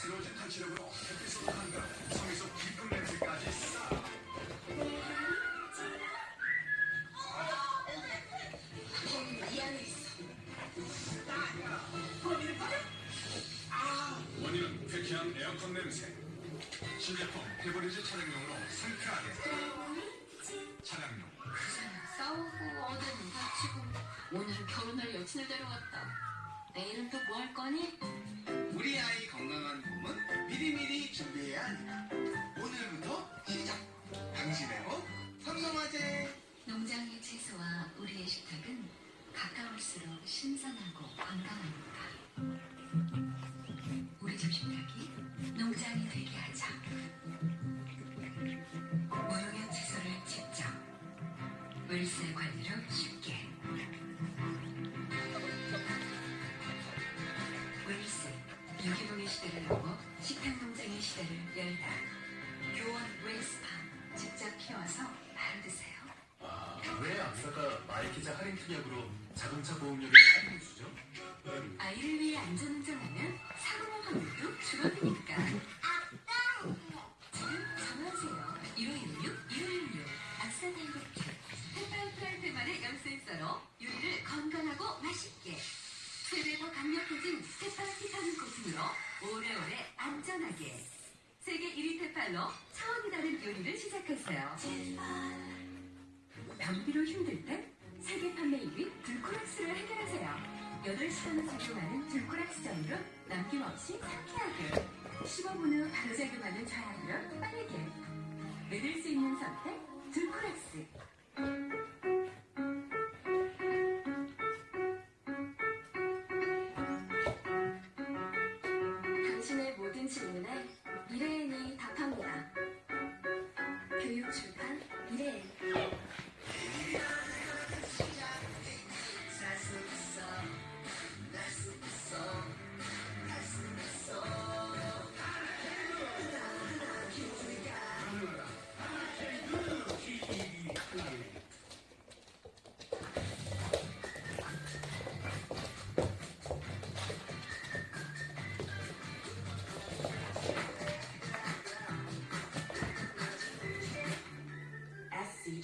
스로진 탄치력으로 햇빛으로 한가 성에서 깊은 냄새까지 싹이 안에 있어. 원인은 쾌쾌한 에어컨 냄새 신제품 페버리즈 차량용으로 상쾌하게 차량용 싸우고 어제는 다치고 오늘은 결혼할 여친을 데려갔다. 내일은 또 뭐 할 거니? 우리 아이 건강 옷 삼성화재 농장의 채소와 우리의 식탁은 가까울수록 신선하고 건강합니다. 우리 집 식탁이 농장이 되게 하자. 무농약 채소를 직접 물세 관리로 쉽게 웰스 유기농의 시대를 넘어 식탁 농장의 시대를 열다. 교원 웰스팜 할인 특약으로 자동차 보험료를 할인해 주죠? 아이를 위해 안전운전하면 사고날 확률도 줄어드니까. 지금 전화하세요. 1516 1516 아싸 달고티 햇반 프라이팬만의 열센서로 요리를 건강하고 맛있게 세배더 강력해진 테팔 티타늄 코팅으로 오래오래 안전하게 세계 1위 테팔로 차원이 다른 요리를 시작했어요. 변비로 힘들 땐 세계 판매 1위 들코락스를 해결하세요. 8시간을 작용하는 들코락스 전으로 남김없이 상쾌하게 15분 후 바로 작용하는 좌약으로 빠르게 믿을 수 있는 선택 들코락스 당신의 모든 질문에 미래인이 답합니다. 교육 출판 미래인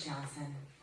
Johnson.